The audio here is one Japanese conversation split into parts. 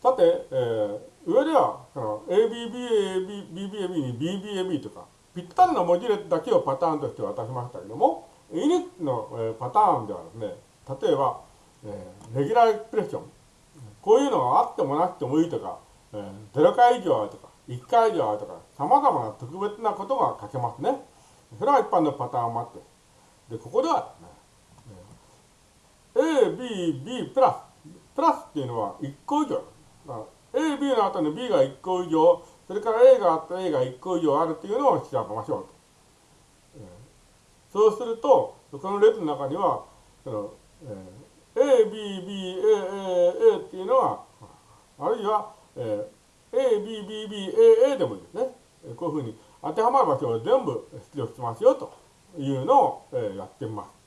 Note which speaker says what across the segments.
Speaker 1: さて、えー、上では、その ABB、BBAB に BBAB とか、ぴったりの文字列だけをパターンとして渡しましたけども、イニットの、えー、パターンではですね、例えば、えー、レギュラーエクスプレッション。こういうのがあってもなくてもいいとか、えー、0回以上あるとか、1回以上あるとか、様々な特別なことが書けますね。それは一般のパターンもあって。で、ここではね、A、B、B プラス。プラスっていうのは1個以上。A、B の後に B が1個以上、それから A があって A が1個以上あるっていうのを調べましょうと。そうすると、この列の中には、そのえー、A、B、B、A、A、A っていうのは、あるいは、えー、A、B、B、B、A、A でもいいですね。こういうふうに当てはまる場所を全部出力しますよというのを、えー、やってみます。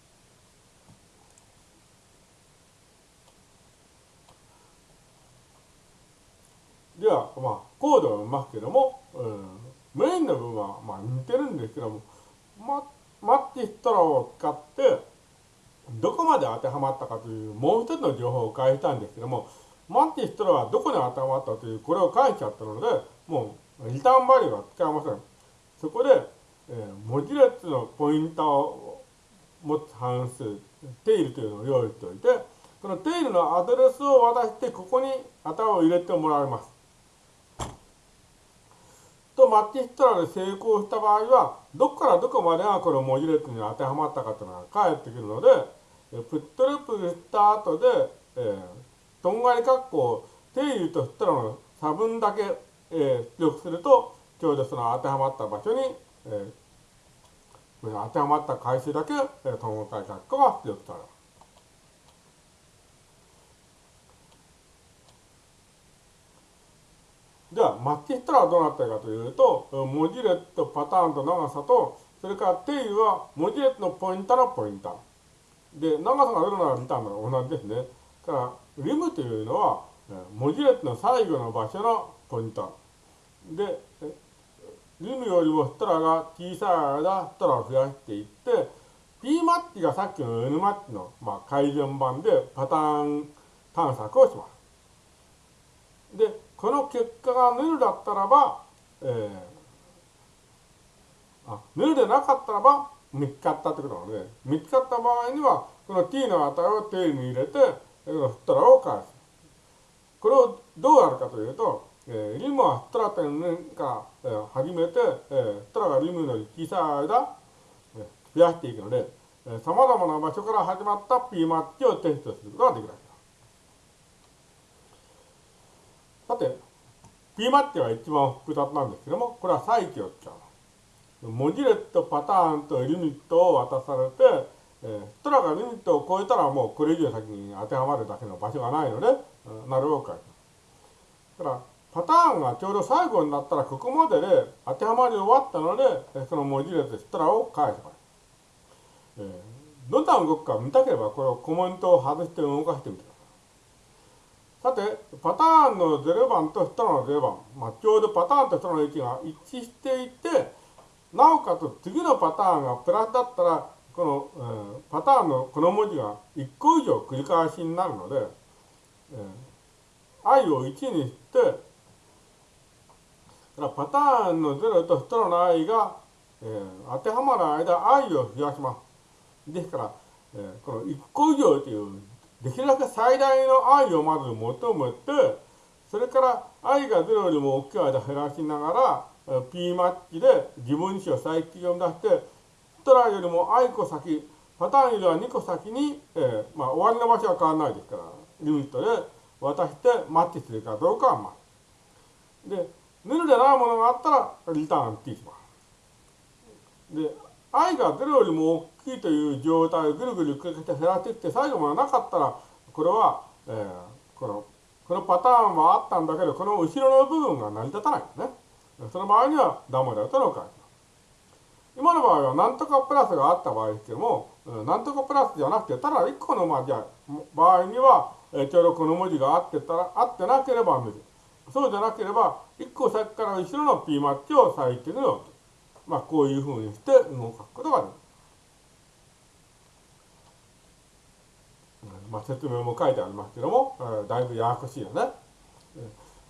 Speaker 1: では、まあ、コードを読みますけども、うん、メインの部分は、まあ、似てるんですけども、ま、マッチストラを使って、どこまで当てはまったかという、もう一つの情報を返したんですけども、マッチストラはどこに当てはまったという、これを返しちゃったので、もう、リターンバリューは使えません。そこで、えー、文字列のポインターを持つ関数、テイルというのを用意しておいて、このテイルのアドレスを渡して、ここに頭を入れてもらいます。マッチしたらで成功した場合は、どこからどこまでがこの文字列に当てはまったかというのが返ってくるので、プットループした後で、えー、とんがり括弧定義としたらの差分だけ、えー、出力すると、ちょうどその当てはまった場所に、えー、当てはまった回数だけ、えー、とんがり括弧が出力されます。ゃあ、マッチしたらどうなったかというと、文字列とパターンと長さと、それから定義は文字列のポインタのポインタ。で、長さがどれならリターンの同じですね。だから、リムというのは、文字列の最後の場所のポインタ。で、リムよりもストラが小さい間、ストラを増やしていって、P マッチがさっきの N マッチの、改善版でパターン探索をします。この結果がヌルだったらば、えー、あ、ヌルでなかったらば、見つかったってことなので、見つかった場合には、この t の値を定に入れて、このフットラを返す。これをどうやるかというと、えー、リムはフットラ点から、えー、始めて、えー、フットラがリムの小さい間、えー、増やしていくので、えー、様々な場所から始まった P マッチをテストすることができる。さて、P マッチは一番複雑なんですけども、これは再起を使う。文字列とパターンとリミットを渡されて、えー、トラがリミットを超えたらもうこれ以上先に当てはまるだけの場所がないので、なるほど書いだから、パターンがちょうど最後になったらここまでで当てはまり終わったので、その文字列ストラを返せばいい。えー、どんな動くか見たければこれをコメントを外して動かしてみてください。さて、パターンの0番と下の0番、まあ、ちょうどパターンと下の位置が一致していて、なおかつ次のパターンがプラスだったら、この、えー、パターンのこの文字が1個以上繰り返しになるので、えー、i を1にして、パターンの0と下の i が、えー、当てはまる間 i を増やします。ですから、えー、この1個以上というできるだけ最大の愛をまず求めて、それから愛が0よりも大きい間減らしながら、P マッチで自分子を再起を出して、トラよりも愛個先、パターンよりは2個先に、えー、まあ、終わりの場所は変わらないですから、リミットで渡してマッチするかどうかはまあ。で、ヌルでないものがあったらリターン T します。で、愛が0よりも大きいという状態をぐるぐる繰り返して減らしていって最後までなかったらこれは、えー、このこのパターンはあったんだけどこの後ろの部分が成り立たないんですね。その場合にはダメだとのを書いてます。今の場合は何とかプラスがあった場合ですけども、何とかプラスじゃなくて、ただ1個のまあじゃ場合には、ちょうどこの文字があってたら、あってなければ無理。そうじゃなければ、1個先から後ろの P マッチを最適のまあ、こういうふうにして動くことができる。まあ、説明も書いてありますけども、えー、だいぶややこしいよね。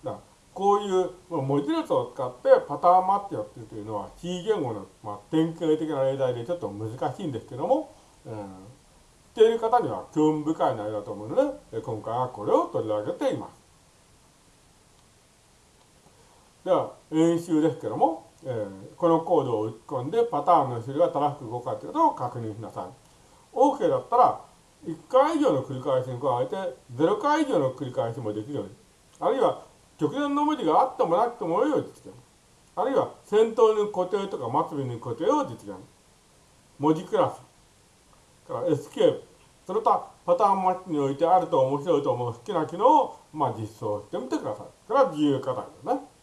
Speaker 1: だこういう文字列を使ってパターンマッチをっていうというのは C 言語の、まあ、典型的な例題でちょっと難しいんですけども、うん、っている方には興味深い内容だと思うので、今回はこれを取り上げています。では、演習ですけども、えー、このコードを打ち込んでパターンの種類が正しく動くかということを確認しなさい。OK だったら、1回以上の繰り返しに加えて、0回以上の繰り返しもできるように。あるいは、直前の文字があってもなくてもいいように実現。あるいは、先頭に固定とか末尾に固定を実現。文字クラス。からエスケープ。その他、パターンマッチにおいてあると面白いと思う好きな機能を、まあ、実装してみてください。これは自由課題ですね。